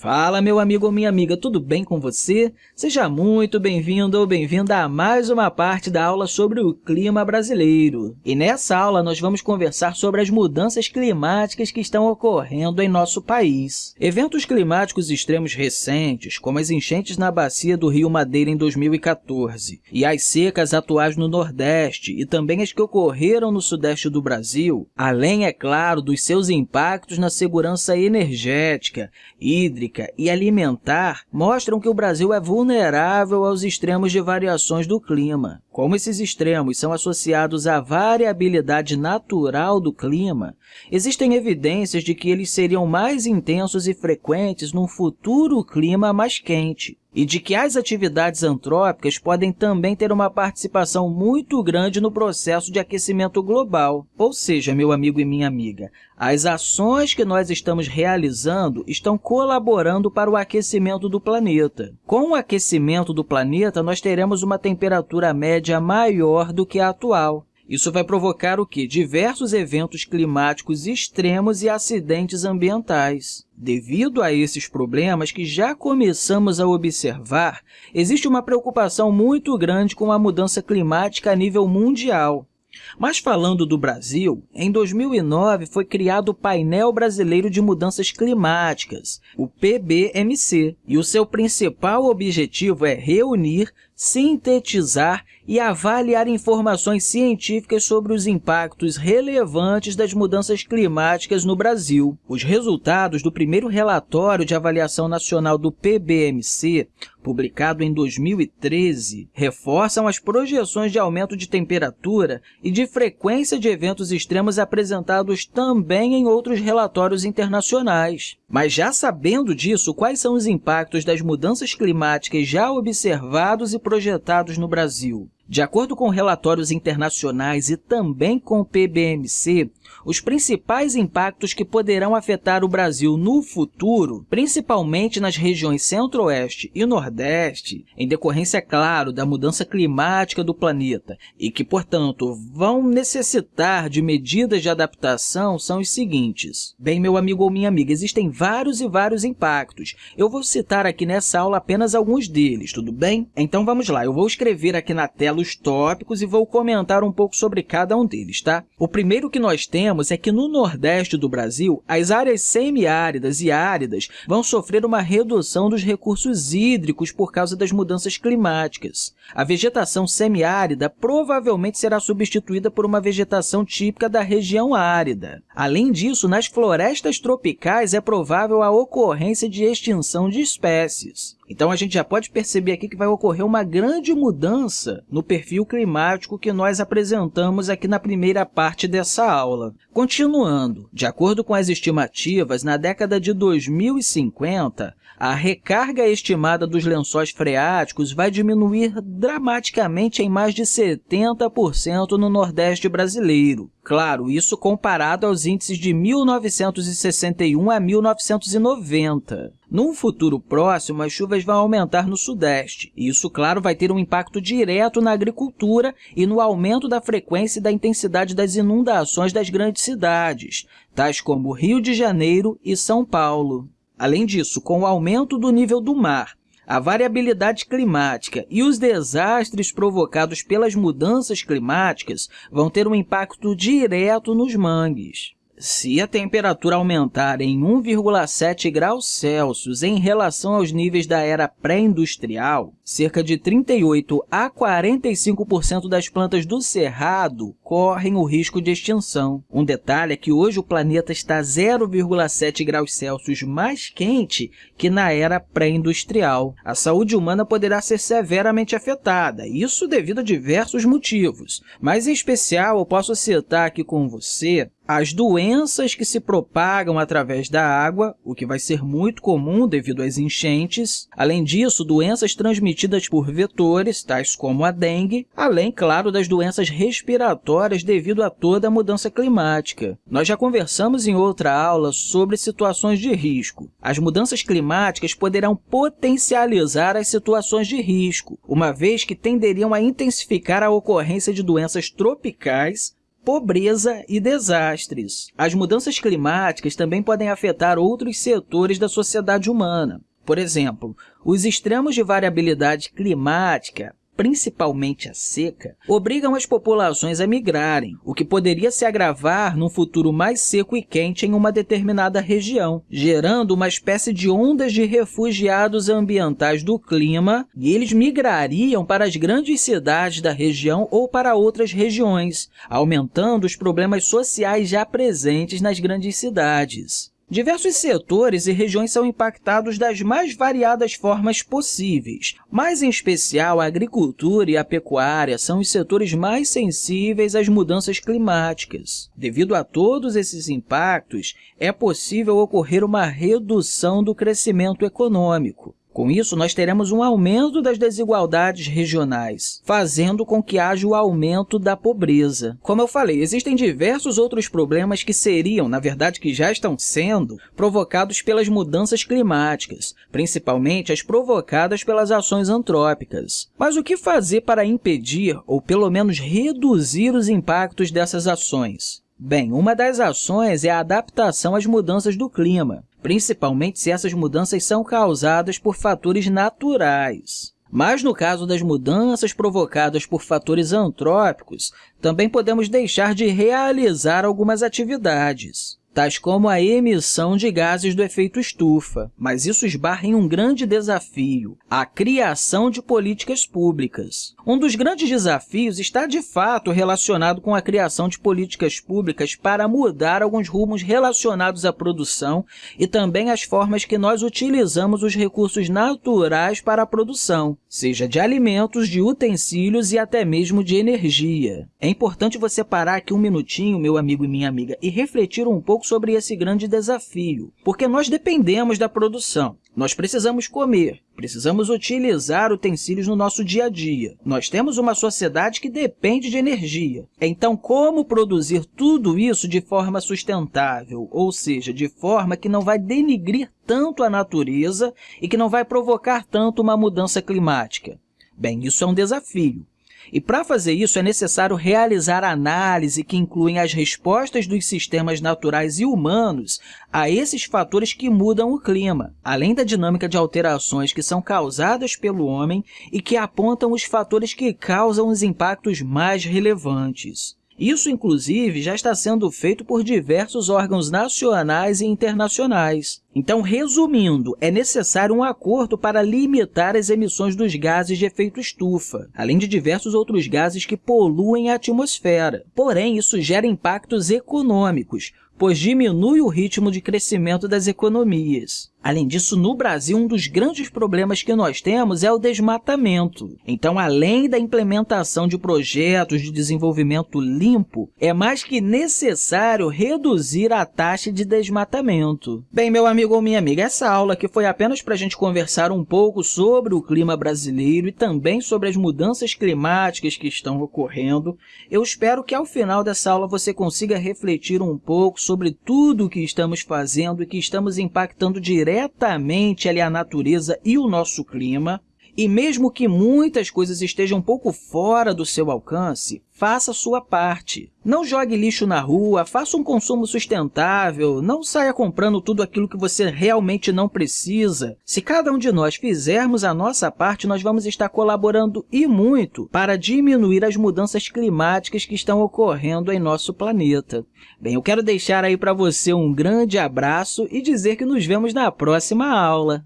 Fala, meu amigo ou minha amiga, tudo bem com você? Seja muito bem-vindo ou bem-vinda a mais uma parte da aula sobre o clima brasileiro. E nessa aula, nós vamos conversar sobre as mudanças climáticas que estão ocorrendo em nosso país. Eventos climáticos extremos recentes, como as enchentes na bacia do Rio Madeira em 2014 e as secas atuais no Nordeste e também as que ocorreram no Sudeste do Brasil, além, é claro, dos seus impactos na segurança energética, hídrica, hídrica e alimentar mostram que o Brasil é vulnerável aos extremos de variações do clima. Como esses extremos são associados à variabilidade natural do clima, existem evidências de que eles seriam mais intensos e frequentes num futuro clima mais quente e de que as atividades antrópicas podem também ter uma participação muito grande no processo de aquecimento global. Ou seja, meu amigo e minha amiga, as ações que nós estamos realizando estão colaborando para o aquecimento do planeta. Com o aquecimento do planeta, nós teremos uma temperatura média maior do que a atual. Isso vai provocar o quê? Diversos eventos climáticos extremos e acidentes ambientais. Devido a esses problemas que já começamos a observar, existe uma preocupação muito grande com a mudança climática a nível mundial. Mas falando do Brasil, em 2009 foi criado o Painel Brasileiro de Mudanças Climáticas, o PBMC, e o seu principal objetivo é reunir, sintetizar e avaliar informações científicas sobre os impactos relevantes das mudanças climáticas no Brasil. Os resultados do primeiro relatório de avaliação nacional do PBMC, publicado em 2013, reforçam as projeções de aumento de temperatura e de frequência de eventos extremos apresentados também em outros relatórios internacionais. Mas já sabendo disso, quais são os impactos das mudanças climáticas já observados e projetados no Brasil? De acordo com relatórios internacionais e também com o PBMC, os principais impactos que poderão afetar o Brasil no futuro, principalmente nas regiões centro-oeste e nordeste, em decorrência, claro, da mudança climática do planeta e que, portanto, vão necessitar de medidas de adaptação, são os seguintes. Bem, meu amigo ou minha amiga, existem vários e vários impactos. Eu vou citar aqui nessa aula apenas alguns deles, tudo bem? Então, vamos lá. Eu vou escrever aqui na tela os tópicos e vou comentar um pouco sobre cada um deles. Tá? O primeiro que nós temos é que no nordeste do Brasil, as áreas semiáridas e áridas vão sofrer uma redução dos recursos hídricos por causa das mudanças climáticas. A vegetação semiárida provavelmente será substituída por uma vegetação típica da região árida. Além disso, nas florestas tropicais é provável a ocorrência de extinção de espécies. Então, a gente já pode perceber aqui que vai ocorrer uma grande mudança no perfil climático que nós apresentamos aqui na primeira parte dessa aula. Continuando, de acordo com as estimativas, na década de 2050, a recarga estimada dos lençóis freáticos vai diminuir dramaticamente em mais de 70% no Nordeste brasileiro. Claro, isso comparado aos índices de 1961 a 1990. Num futuro próximo, as chuvas vão aumentar no Sudeste, e isso, claro, vai ter um impacto direto na agricultura e no aumento da frequência e da intensidade das inundações das grandes cidades, tais como Rio de Janeiro e São Paulo. Além disso, com o aumento do nível do mar, a variabilidade climática e os desastres provocados pelas mudanças climáticas vão ter um impacto direto nos mangues. Se a temperatura aumentar em 1,7 graus Celsius em relação aos níveis da era pré-industrial, cerca de 38 a 45% das plantas do cerrado correm o risco de extinção. Um detalhe é que hoje o planeta está 0,7 graus Celsius mais quente que na era pré-industrial. A saúde humana poderá ser severamente afetada, isso devido a diversos motivos, mas em especial eu posso citar aqui com você as doenças que se propagam através da água, o que vai ser muito comum devido às enchentes. Além disso, doenças transmitidas por vetores, tais como a dengue, além, claro, das doenças respiratórias devido a toda a mudança climática. Nós já conversamos em outra aula sobre situações de risco. As mudanças climáticas poderão potencializar as situações de risco, uma vez que tenderiam a intensificar a ocorrência de doenças tropicais pobreza e desastres. As mudanças climáticas também podem afetar outros setores da sociedade humana. Por exemplo, os extremos de variabilidade climática principalmente a seca, obrigam as populações a migrarem, o que poderia se agravar num futuro mais seco e quente em uma determinada região, gerando uma espécie de ondas de refugiados ambientais do clima, e eles migrariam para as grandes cidades da região ou para outras regiões, aumentando os problemas sociais já presentes nas grandes cidades. Diversos setores e regiões são impactados das mais variadas formas possíveis, mas, em especial, a agricultura e a pecuária são os setores mais sensíveis às mudanças climáticas. Devido a todos esses impactos, é possível ocorrer uma redução do crescimento econômico. Com isso, nós teremos um aumento das desigualdades regionais, fazendo com que haja o aumento da pobreza. Como eu falei, existem diversos outros problemas que seriam, na verdade, que já estão sendo, provocados pelas mudanças climáticas, principalmente as provocadas pelas ações antrópicas. Mas o que fazer para impedir, ou pelo menos reduzir os impactos dessas ações? Bem, uma das ações é a adaptação às mudanças do clima principalmente se essas mudanças são causadas por fatores naturais. Mas, no caso das mudanças provocadas por fatores antrópicos, também podemos deixar de realizar algumas atividades tais como a emissão de gases do efeito estufa, mas isso esbarra em um grande desafio, a criação de políticas públicas. Um dos grandes desafios está, de fato, relacionado com a criação de políticas públicas para mudar alguns rumos relacionados à produção e também as formas que nós utilizamos os recursos naturais para a produção, seja de alimentos, de utensílios e até mesmo de energia. É importante você parar aqui um minutinho, meu amigo e minha amiga, e refletir um pouco sobre esse grande desafio, porque nós dependemos da produção. Nós precisamos comer, precisamos utilizar utensílios no nosso dia a dia. Nós temos uma sociedade que depende de energia. Então, como produzir tudo isso de forma sustentável, ou seja, de forma que não vai denigrir tanto a natureza e que não vai provocar tanto uma mudança climática? Bem, isso é um desafio. E para fazer isso, é necessário realizar análise que incluem as respostas dos sistemas naturais e humanos a esses fatores que mudam o clima, além da dinâmica de alterações que são causadas pelo homem e que apontam os fatores que causam os impactos mais relevantes. Isso, inclusive, já está sendo feito por diversos órgãos nacionais e internacionais. Então, resumindo, é necessário um acordo para limitar as emissões dos gases de efeito estufa, além de diversos outros gases que poluem a atmosfera. Porém, isso gera impactos econômicos, pois diminui o ritmo de crescimento das economias. Além disso, no Brasil, um dos grandes problemas que nós temos é o desmatamento. Então, além da implementação de projetos de desenvolvimento limpo, é mais que necessário reduzir a taxa de desmatamento. Bem, meu amigo ou minha amiga, essa aula aqui foi apenas para a gente conversar um pouco sobre o clima brasileiro e também sobre as mudanças climáticas que estão ocorrendo. Eu espero que, ao final dessa aula, você consiga refletir um pouco sobre tudo o que estamos fazendo e que estamos impactando diretamente ali a natureza e o nosso clima. E mesmo que muitas coisas estejam um pouco fora do seu alcance, faça a sua parte. Não jogue lixo na rua, faça um consumo sustentável, não saia comprando tudo aquilo que você realmente não precisa. Se cada um de nós fizermos a nossa parte, nós vamos estar colaborando e muito para diminuir as mudanças climáticas que estão ocorrendo em nosso planeta. Bem, eu quero deixar aí para você um grande abraço e dizer que nos vemos na próxima aula.